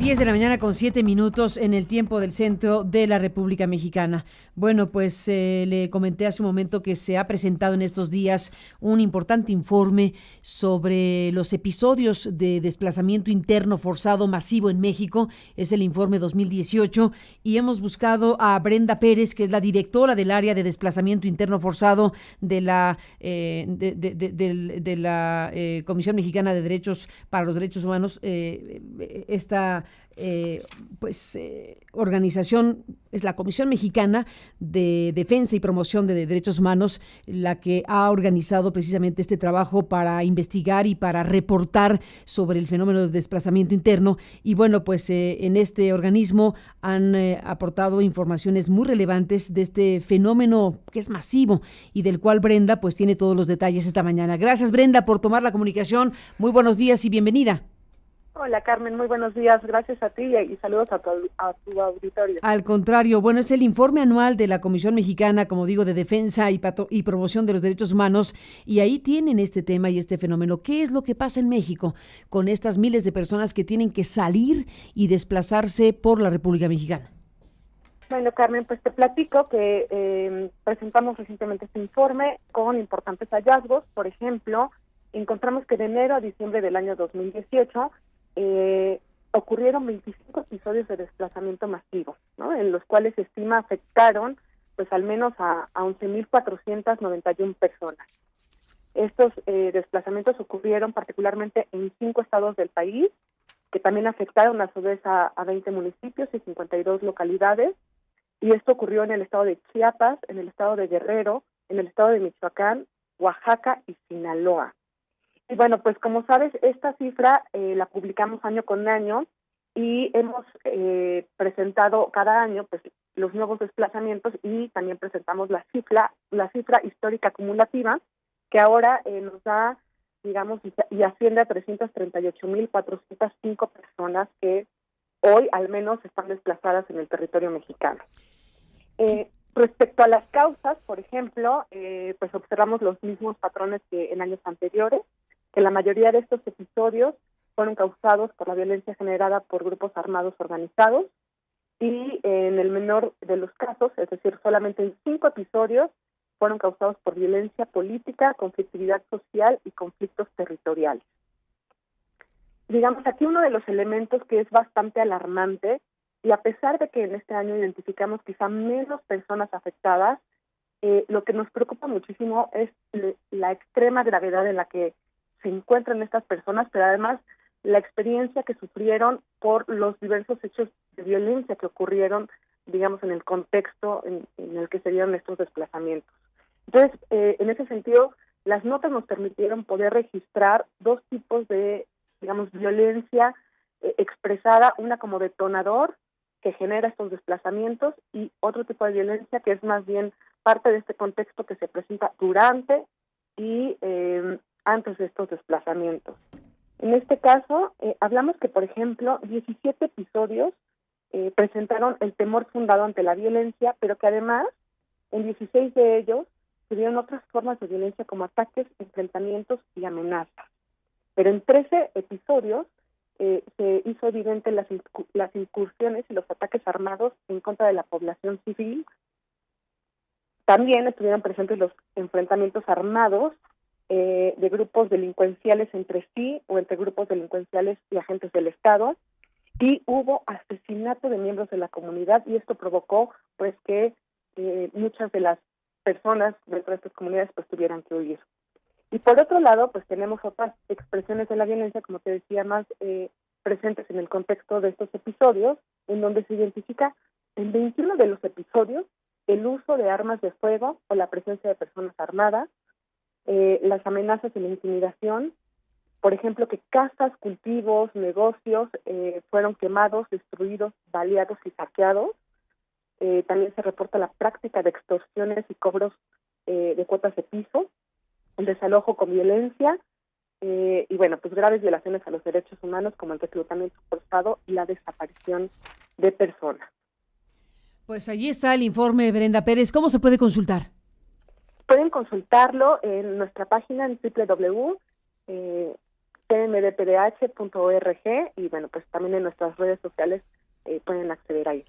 10 de la mañana con 7 minutos en el tiempo del centro de la República Mexicana. Bueno, pues eh, le comenté hace un momento que se ha presentado en estos días un importante informe sobre los episodios de desplazamiento interno forzado masivo en México. Es el informe 2018 y hemos buscado a Brenda Pérez, que es la directora del área de desplazamiento interno forzado de la, eh, de, la eh, Comisión Mexicana de Derechos para los Derechos Humanos. esta eh, pues eh, organización es la Comisión Mexicana de Defensa y Promoción de Derechos Humanos la que ha organizado precisamente este trabajo para investigar y para reportar sobre el fenómeno de desplazamiento interno y bueno pues eh, en este organismo han aportado informaciones muy relevantes de este fenómeno que es masivo y del cual Brenda pues tiene todos los detalles esta mañana. Gracias Brenda por tomar la comunicación. Muy buenos días y bienvenida. Hola Carmen, muy buenos días. Gracias a ti y saludos a tu, auditorio. Al contrario, bueno, es el informe anual de la Comisión Mexicana, como digo, de Defensa y, y Promoción de los Derechos Humanos y ahí tienen este tema y este fenómeno. ¿Qué es lo que pasa en México con estas miles de personas que tienen que salir y desplazarse por la República Mexicana? Bueno, Carmen, pues te platico que eh, presentamos recientemente este informe con importantes hallazgos. Por ejemplo, encontramos que de enero a diciembre del año 2018 eh, ocurrieron 25 episodios de desplazamiento masivo, ¿no? en los cuales se estima afectaron pues al menos a, a 11.491 personas. Estos eh, desplazamientos ocurrieron particularmente en cinco estados del país, que también afectaron a su vez a, a 20 municipios y 52 localidades, y esto ocurrió en el estado de Chiapas, en el estado de Guerrero, en el estado de Michoacán, Oaxaca y Sinaloa. Y bueno, pues como sabes, esta cifra eh, la publicamos año con año y hemos eh, presentado cada año pues los nuevos desplazamientos y también presentamos la cifra, la cifra histórica acumulativa que ahora eh, nos da, digamos, y asciende a 338.405 personas que hoy al menos están desplazadas en el territorio mexicano. respecto a las causas, por ejemplo, pues observamos los mismos patrones que en años anteriores que la mayoría de estos episodios fueron causados por la violencia generada por grupos armados organizados y en el menor de los casos, es decir, solamente en cinco episodios, fueron causados por violencia política, conflictividad social y conflictos territoriales. Digamos, aquí uno de los elementos que es bastante alarmante, y a pesar de que en este año identificamos quizá menos personas afectadas, eh, lo que nos preocupa muchísimo es la extrema gravedad en la que se encuentran estas personas, pero además la experiencia que sufrieron por los diversos hechos de violencia que ocurrieron, digamos, en el contexto en, el que se dieron estos desplazamientos. Entonces, eh, en ese sentido, las notas nos permitieron poder registrar dos tipos de, digamos, violencia eh, expresada, una como detonador que genera estos desplazamientos y otro tipo de violencia que es más bien parte de este contexto que se presenta durante y eh, antes de estos desplazamientos. En este caso, eh, hablamos que, por ejemplo, 17 episodios eh, presentaron el temor fundado ante la violencia, pero que además, en 16 de ellos, tuvieron otras formas de violencia como ataques, enfrentamientos y amenazas. Pero en 13 episodios eh, se hizo evidente las, las incursiones y los ataques armados en contra de la población civil. También estuvieron presentes los enfrentamientos armados eh, de grupos delincuenciales entre sí o entre grupos delincuenciales y agentes del Estado y hubo asesinato de miembros de la comunidad y esto provocó pues que eh, muchas de las personas dentro de estas comunidades pues tuvieran que huir. Y por otro lado pues tenemos otras expresiones de la violencia como te decía más eh, presentes en el contexto de estos episodios en donde se identifica en 21 de los episodios el uso de armas de fuego o la presencia de personas armadas eh, las amenazas y la intimidación, por ejemplo, que casas, cultivos, negocios eh, fueron quemados, destruidos, baleados y saqueados. Eh, también se reporta la práctica de extorsiones y cobros de cuotas de piso, el desalojo con violencia y, bueno, pues graves violaciones a los derechos humanos como el reclutamiento forzado y la desaparición de personas. Pues allí está el informe, Brenda Pérez. ¿Cómo se puede consultar? Pueden consultarlo en nuestra página en www. Eh, y bueno, pues también en nuestras redes sociales eh, pueden acceder ahí.